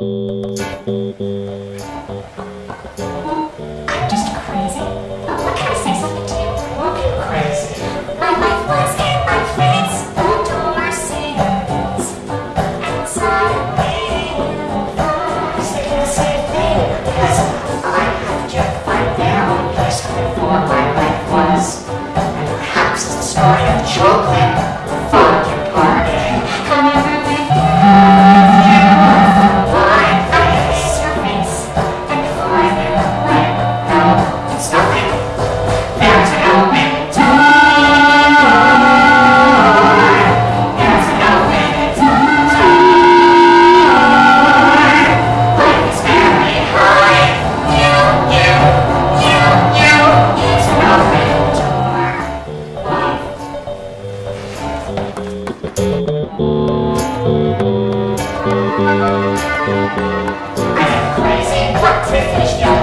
うんうん。I am Crazy practice,